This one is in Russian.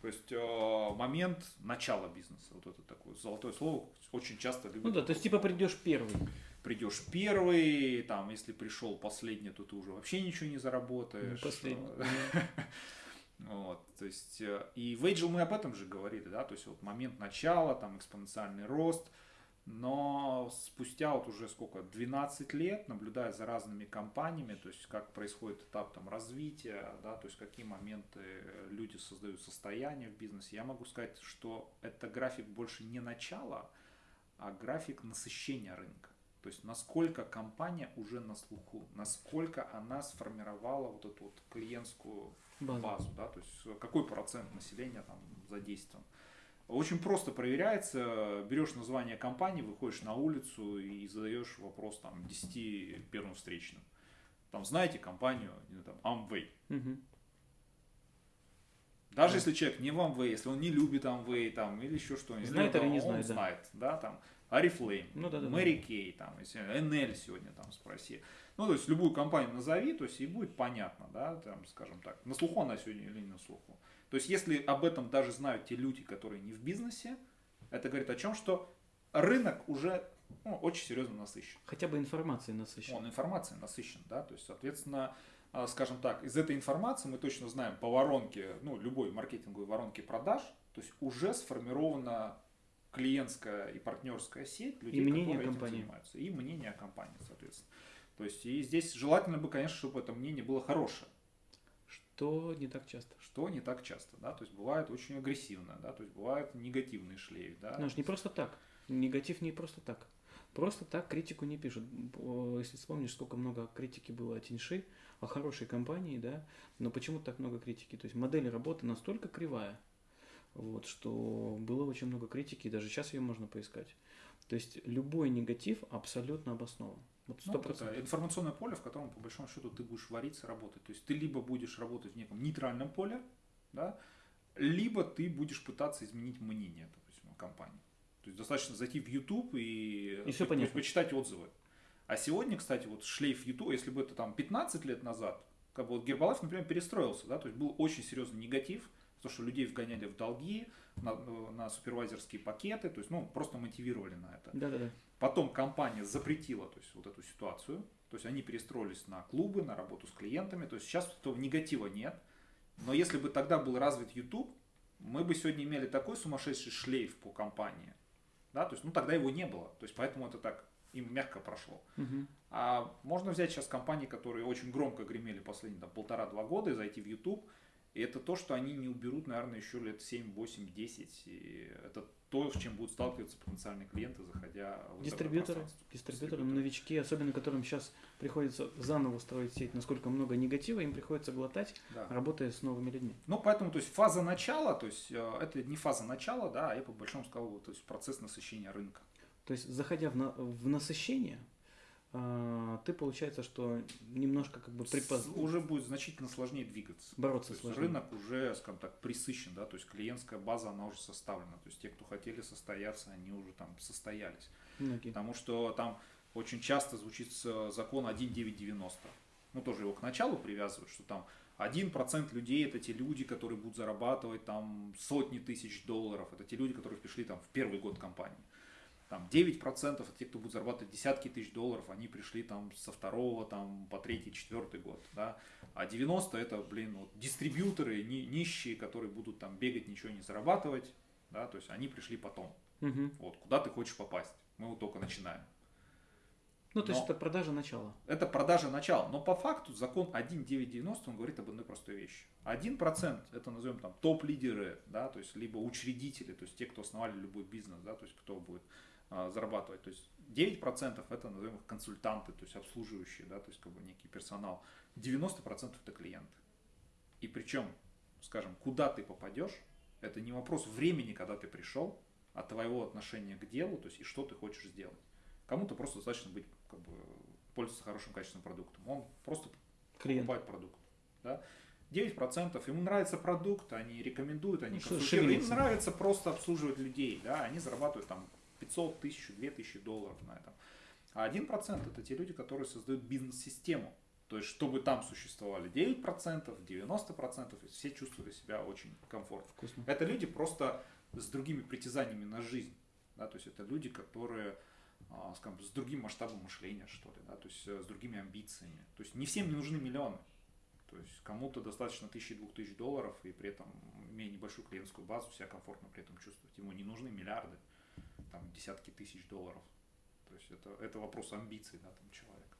То есть э, момент начала бизнеса, вот это такое золотое слово, очень часто любят. Ну да, то есть типа придешь первый. Придешь первый, там, если пришел последний, то ты уже вообще ничего не заработаешь. Ну, последний. Вот, то есть, э, и в Agile мы об этом же говорили, да, то есть вот момент начала, там экспоненциальный рост, спустя вот уже сколько, 12 лет, наблюдая за разными компаниями, то есть как происходит этап там развития, да, то есть какие моменты люди создают состояние в бизнесе, я могу сказать, что это график больше не начала, а график насыщения рынка. То есть насколько компания уже на слуху, насколько она сформировала вот эту вот клиентскую базу, базу да, то есть какой процент населения там задействован. Очень просто проверяется, берешь название компании, выходишь на улицу и задаешь вопрос там 10 первым встречным. Там знаете компанию, там, Amway. Угу. Даже да. если человек не в Amway, если он не любит Amway там, или еще что-нибудь, знает или не он знает, знает, да, там, Арифлейм, ну, да, да, Мэри да. Кей, там, если NL сегодня там спроси. Ну, то есть любую компанию назови, то есть и будет понятно, да, там, скажем так, на слуху она сегодня или не на слуху. То есть, если об этом даже знают те люди, которые не в бизнесе, это говорит о чем, что рынок уже ну, очень серьезно насыщен. Хотя бы информацией насыщен. Он информацией насыщен, да, то есть, соответственно, а, скажем так, из этой информации мы точно знаем по воронке, ну, любой маркетинговой воронке продаж, то есть уже сформирована клиентская и партнерская сеть людей, и мнение которые компании. этим занимаются. И мнение о компании, соответственно. То есть и здесь желательно бы, конечно, чтобы это мнение было хорошее. Что не так часто. Что не так часто, да, то есть бывает очень агрессивно, да, то есть бывает негативный шлейф, да. Ну, не просто так. Негатив не просто так. Просто так критику не пишут. Если вспомнишь, сколько много критики было о Тиньши, о хорошей компании, да, но почему так много критики? То есть модель работы настолько кривая, вот, что было очень много критики, и даже сейчас ее можно поискать. То есть любой негатив абсолютно обоснован. Вот 100%. Ну, это информационное поле, в котором, по большому счету, ты будешь вариться, работать. То есть ты либо будешь работать в неком нейтральном поле, да, либо ты будешь пытаться изменить мнение, допустим, компании. То есть достаточно зайти в YouTube и, и все понятно. почитать отзывы. А сегодня, кстати, вот шлейф YouTube, если бы это там 15 лет назад, как бы вот Гербалайф, например, перестроился, да, то есть был очень серьезный негатив, то, что людей вгоняли в долги, на, на супервайзерские пакеты, то есть, ну, просто мотивировали на это. Да, да, да. Потом компания запретила то есть, вот эту ситуацию. То есть они перестроились на клубы, на работу с клиентами. То есть сейчас этого негатива нет. Но если бы тогда был развит YouTube, мы бы сегодня имели такой сумасшедший шлейф по компании. Да, то есть, ну тогда его не было. То есть поэтому это так им мягко прошло. Угу. А можно взять сейчас компании, которые очень громко гремели последние полтора-два года и зайти в YouTube. И это то, что они не уберут, наверное, еще лет 7, 8, 10. И это то, с чем будут сталкиваться потенциальные клиенты, заходя в дистрибьюторы, дистрибьюторы, дистрибьюторы, новички, особенно которым сейчас приходится заново строить сеть, насколько много негатива им приходится глотать, да. работая с новыми людьми. Ну, поэтому, то есть фаза начала, то есть э, это не фаза начала, да, а я по большому сказал, то есть процесс насыщения рынка. То есть, заходя в, на, в насыщение, ты получается, что немножко как бы припоз... Уже будет значительно сложнее двигаться. Бороться то сложнее. Рынок уже, скажем так, присыщен, да, то есть клиентская база, она уже составлена. То есть те, кто хотели состояться, они уже там состоялись. Многие. Потому что там очень часто звучит закон 1.990. Ну, тоже его к началу привязывают, что там 1% людей это те люди, которые будут зарабатывать там сотни тысяч долларов. Это те люди, которые пришли там в первый год компании там 9% это те, кто будет зарабатывать десятки тысяч долларов, они пришли там со второго там, по третий, четвертый год, да, а 90 это, блин, вот, дистрибьюторы ни, нищие, которые будут там бегать, ничего не зарабатывать, да, то есть они пришли потом. Угу. Вот, куда ты хочешь попасть? Мы вот только начинаем. Ну, то есть это продажа начала. Это продажа начала. Но по факту закон 1.990, он говорит об одной простой вещи. 1% это назовем там топ-лидеры, да, то есть либо учредители, то есть те, кто основали любой бизнес, да, то есть кто будет зарабатывать. То есть 9% это, назовем их, консультанты, то есть обслуживающие, да, то есть как бы некий персонал. 90% это клиенты. И причем, скажем, куда ты попадешь, это не вопрос времени, когда ты пришел, а твоего отношения к делу, то есть и что ты хочешь сделать. Кому-то просто достаточно быть, как бы, пользоваться хорошим качественным продуктом. Он просто Клиент. покупает продукт. Да? 9% ему нравится продукт, они рекомендуют, они ну, консультируют. Им нравится просто обслуживать людей, да, они зарабатывают там 500, 1000, 2000 долларов на этом. А 1% это те люди, которые создают бизнес-систему. То есть, чтобы там существовали 9%, 90%, и все чувствовали себя очень комфортно. Вкусно. Это люди просто с другими притязаниями на жизнь. Да, то есть это люди, которые а, скажем, с другим масштабом мышления, что ли, да, то есть э, с другими амбициями. То есть не всем не нужны миллионы. То есть кому-то достаточно тысячи-двух тысяч долларов, и при этом, имея небольшую клиентскую базу, себя комфортно при этом чувствовать. Ему не нужны миллиарды, там, десятки тысяч долларов. То есть это, это вопрос амбиций, да, там, человека.